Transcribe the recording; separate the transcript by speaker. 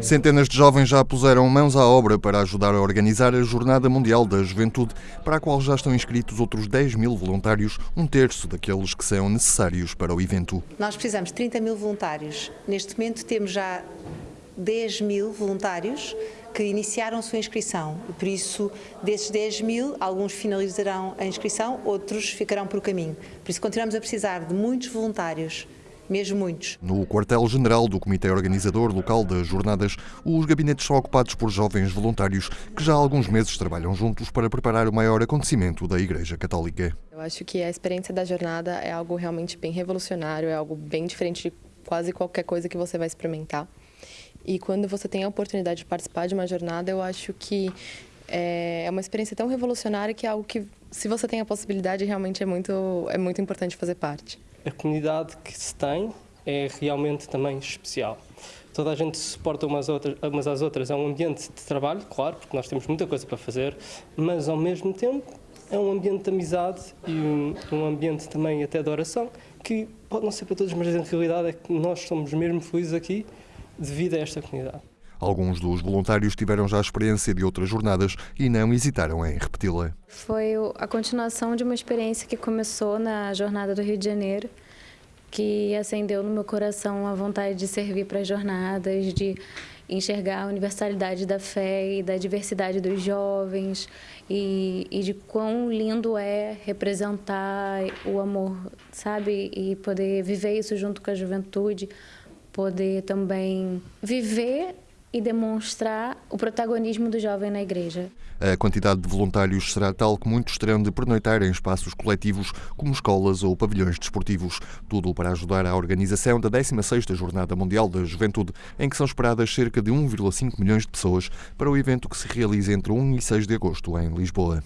Speaker 1: Centenas de jovens já puseram mãos à obra para ajudar a organizar a Jornada Mundial da Juventude, para a qual já estão inscritos outros 10 mil voluntários, um terço daqueles que são necessários para o evento.
Speaker 2: Nós precisamos de 30 mil voluntários. Neste momento temos já 10 mil voluntários que iniciaram sua inscrição. Por isso, desses 10 mil, alguns finalizarão a inscrição, outros ficarão por caminho. Por isso, continuamos a precisar de muitos voluntários mesmo muitos.
Speaker 1: No quartel-general do Comitê Organizador Local das Jornadas, os gabinetes são ocupados por jovens voluntários que já há alguns meses trabalham juntos para preparar o maior acontecimento da Igreja Católica.
Speaker 3: Eu acho que a experiência da jornada é algo realmente bem revolucionário, é algo bem diferente de quase qualquer coisa que você vai experimentar. E quando você tem a oportunidade de participar de uma jornada, eu acho que é, é uma experiência tão revolucionária que é algo que, se você tem a possibilidade, realmente é muito, é muito importante fazer parte.
Speaker 4: A comunidade que se tem é realmente também especial. Toda a gente se suporta umas, outras, umas às outras. É um ambiente de trabalho, claro, porque nós temos muita coisa para fazer, mas ao mesmo tempo é um ambiente de amizade e um, um ambiente também até de oração, que pode não ser para todos, mas a realidade é que nós somos mesmo felizes aqui devido a esta comunidade.
Speaker 1: Alguns dos voluntários tiveram já experiência de outras jornadas e não hesitaram em repeti-la.
Speaker 5: Foi a continuação de uma experiência que começou na Jornada do Rio de Janeiro, que acendeu no meu coração a vontade de servir para as jornadas, de enxergar a universalidade da fé e da diversidade dos jovens e, e, de quão lindo é representar o amor, sabe? E poder viver isso junto com a juventude, poder também viver e demonstrar o protagonismo do jovem na igreja.
Speaker 1: A quantidade de voluntários será tal que muitos terão de pernoitar em espaços coletivos, como escolas ou pavilhões desportivos. Tudo para ajudar à organização da 16ª Jornada Mundial da Juventude, em que são esperadas cerca de 1,5 milhões de pessoas para o evento que se realiza entre 1 e 6 de agosto em Lisboa.